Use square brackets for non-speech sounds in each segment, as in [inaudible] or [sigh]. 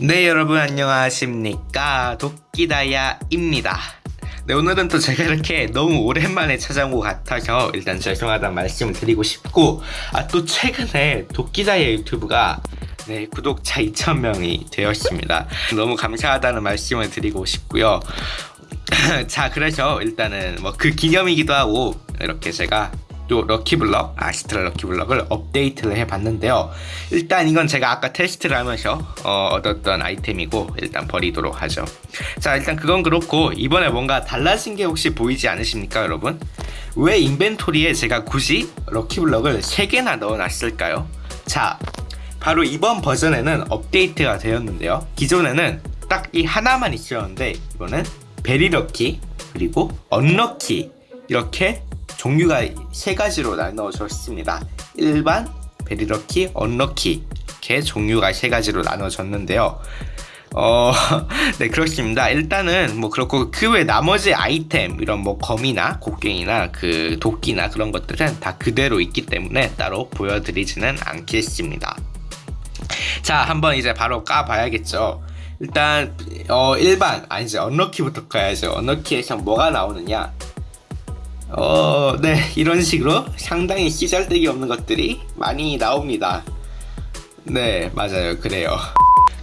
네 여러분 안녕하십니까? 도끼다야입니다. 네 오늘은 또 제가 이렇게 너무 오랜만에 찾아온 것 같아서 일단 죄송하다는 말씀을 드리고 싶고 아 또 최근에 도끼다야 유튜브가 네 구독자 2,000명이 되었습니다. 너무 감사하다는 말씀을 드리고 싶고요. [clears throat] 자 그래서 일단은 뭐 그 기념이기도 하고 이렇게 제가 또 럭키블럭 아스트라 럭키블럭을 업데이트를 해봤는데요. 일단 이건 제가 아까 테스트를 하면서 어, 얻었던 아이템이고 일단 버리도록 하죠. 자 일단 그건 그렇고 이번에 뭔가 달라진 게 혹시 보이지 않으십니까 여러분? 왜 인벤토리에 제가 굳이 럭키블럭을 3개나 넣어놨을까요? 자 바로 이번 버전에는 업데이트가 되었는데요. 기존에는 딱 이 하나만 있었는데 이거는 베리럭키 그리고 언럭키 이렇게 종류가 세 가지로 나눠졌습니다. 일반, 베리럭키, 언럭키 이렇게 종류가 세 가지로 나눠졌는데요. 어, [laughs] 네, 그렇습니다. 일단은 뭐 그렇고 그 외 나머지 아이템 이런 뭐 검이나 곡괭이나 그 도끼나 그런 것들은 다 그대로 있기 때문에 따로 보여드리지는 않겠습니다. 자, 한번 이제 바로 까봐야겠죠. 일단 어 일반 아니지 언럭키부터 가야죠. 언럭키에서 뭐가 나오느냐? 어, 네, 이런 식으로 상당히 시잘데기 없는 것들이 많이 나옵니다. 네, 맞아요. 그래요.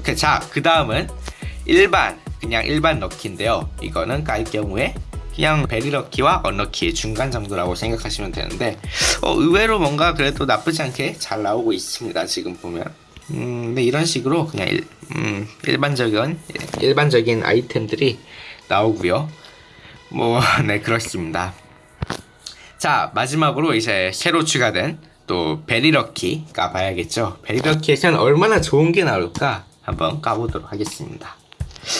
그, 자, 그 다음은 일반, 그냥 일반 럭키인데요. 이거는 깔 경우에 그냥 베리럭키와 언럭키의 중간 정도라고 생각하시면 되는데 어, 의외로 뭔가 그래도 나쁘지 않게 잘 나오고 있습니다. 지금 보면. 음, 네, 이런 식으로 그냥 일, 음, 일반적인 일반적인 아이템들이 나오고요. 뭐, [laughs] 네, 그렇습니다. 자 마지막으로 이제 새로 추가된 또 베리럭키 까봐야겠죠 베리럭키에서는 얼마나 좋은 게 나올까 한번 까보도록 하겠습니다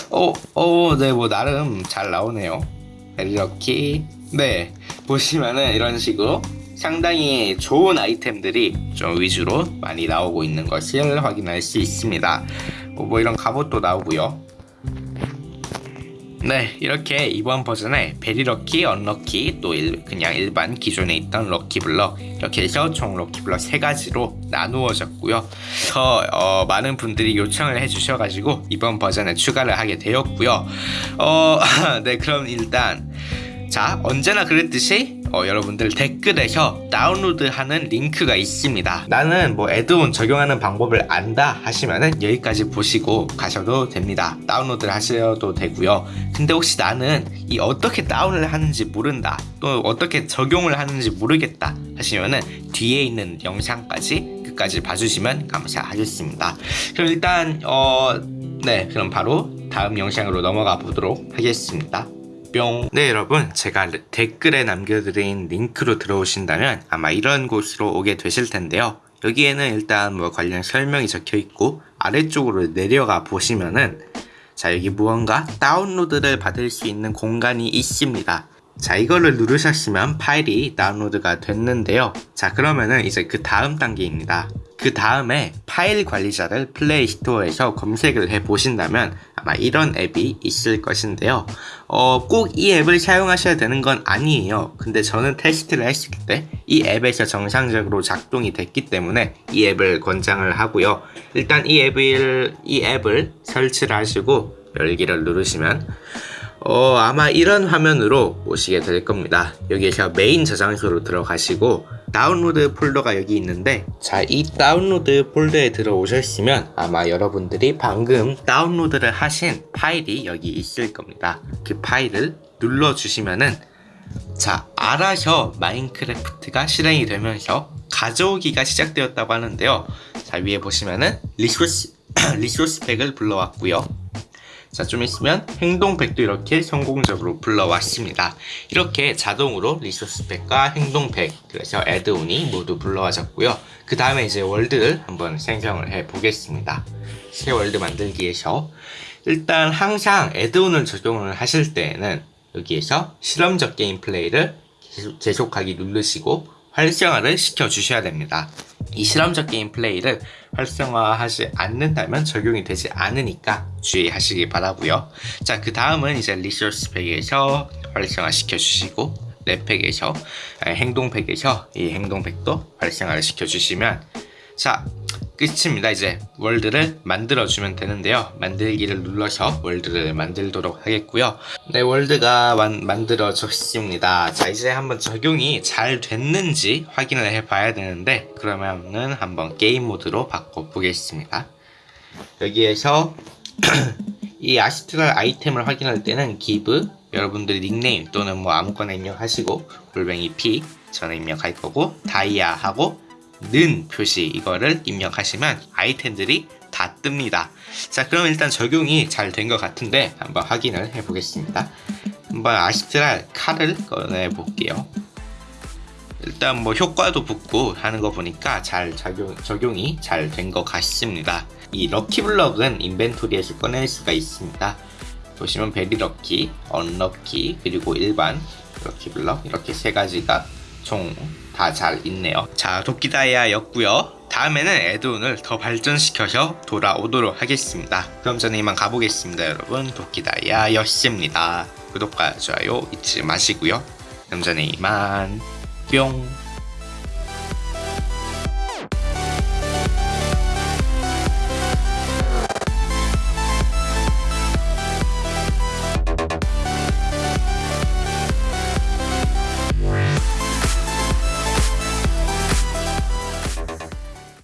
어, 어, 네, 뭐, 나름 잘 나오네요. 베리럭키. 네, 보시면은 이런 식으로 상당히 좋은 아이템들이 좀 위주로 많이 나오고 있는 것을 확인할 수 있습니다. 뭐, 뭐 이런 갑옷도 나오고요. 네 이렇게 이번 버전에 베리럭키, 언럭키, 또 일, 그냥 일반 기존에 있던 럭키블럭 이렇게 해서 총 럭키블럭 세 가지로 나누어졌고요. 더 어, 많은 분들이 요청을 해주셔가지고 이번 버전에 추가를 하게 되었고요. 어, [laughs] 네 그럼 일단 자 언제나 그랬듯이 어, 여러분들 댓글에서 다운로드하는 링크가 있습니다. 나는 뭐 애드온 적용하는 방법을 안다 하시면은 여기까지 보시고 가셔도 됩니다. 다운로드를 하셔도 되고요. 근데 혹시 나는 이 어떻게 다운을 하는지 모른다 또 어떻게 적용을 하는지 모르겠다 하시면은 뒤에 있는 영상까지 끝까지 봐주시면 감사하겠습니다. 그럼 일단 어... 네 그럼 바로 다음 영상으로 넘어가 보도록 하겠습니다 뿅. 네 여러분 제가 댓글에 남겨드린 링크로 들어오신다면 아마 이런 곳으로 오게 되실 텐데요. 여기에는 일단 뭐 관련 설명이 적혀 있고 아래쪽으로 내려가 보시면은 자 여기 무언가 다운로드를 받을 수 있는 공간이 있습니다. 자 이거를 누르셨으면 파일이 다운로드가 됐는데요. 자 그러면은 이제 그 다음 단계입니다. 그 다음에 파일 관리자를 플레이 스토어에서 검색을 해 보신다면 아마 이런 앱이 있을 것인데요 어, 꼭 이 앱을 사용하셔야 되는 건 아니에요 근데 저는 테스트를 했을 때 이 앱에서 정상적으로 작동이 됐기 때문에 이 앱을 권장을 하고요 일단 이 앱을 이 앱을 설치를 하시고 열기를 누르시면 어, 아마 이런 화면으로 오시게 될 겁니다. 여기에서 메인 저장소로 들어가시고 다운로드 폴더가 여기 있는데 자 이 다운로드 폴더에 들어오셨으면 아마 여러분들이 방금 다운로드를 하신 파일이 여기 있을 겁니다. 그 파일을 눌러주시면은 자 알아서 마인크래프트가 실행이 되면서 가져오기가 시작되었다고 하는데요. 자 위에 보시면은 resource [clears throat] resource pack을 불러왔고요 자, 좀 있으면 행동팩도 이렇게 성공적으로 불러왔습니다. 이렇게 자동으로 resource pack과 행동팩, 그래서 add-on이 모두 불러와졌고요. 그 다음에 이제 월드를 한번 생성을 해 보겠습니다. 새 월드 만들기에서 일단 항상 add-on을 적용을 하실 때에는 여기에서 실험적 게임 플레이를 계속하기 누르시고 활성화를 시켜 주셔야 됩니다. 이 실험적 게임 플레이를 활성화하지 않는다면 적용이 되지 않으니까 주의하시기 바라고요 자 그 다음은 이제 resource pack에서 활성화 시켜 주시고 랩팩에서 행동팩에서 이 행동팩도 활성화를 시켜 주시면 자 끝입니다. 이제 월드를 만들어주면 되는데요. 만들기를 눌러서 월드를 만들도록 하겠고요. 네, 월드가 만, 만들어졌습니다. 자, 이제 한번 적용이 잘 됐는지 확인을 해봐야 되는데 그러면은 한번 게임 모드로 바꿔보겠습니다. 여기에서 [clears throat] 이 아시트랄 아이템을 확인할 때는 give 여러분들 닉네임 또는 뭐 아무거나 입력하시고 골뱅이 p 저는 입력할 거고 다이아 하고 는 표시 이거를 입력하시면 아이템들이 다 뜹니다. 자 그럼 일단 적용이 잘 된 것 같은데 한번 확인을 해 보겠습니다. 한번 아시트랄 칼을 꺼내 볼게요. 일단 뭐 효과도 붙고 하는 거 보니까 잘 적용, 적용이 잘 된 것 같습니다. 이 럭키블럭은 인벤토리에서 꺼낼 수가 있습니다. 보시면 베리 럭키, 언럭키, 그리고 일반 럭키블럭 이렇게 세 가지가 총 다 잘 있네요. 자, 도끼다이아였고요. 다음에는 에드온을 더 발전시켜서 돌아오도록 하겠습니다. 그럼 저는 이만 가보겠습니다, 여러분. 도끼다이아였습니다. 구독과 좋아요 잊지 마시고요. 그럼 저는 이만 뿅.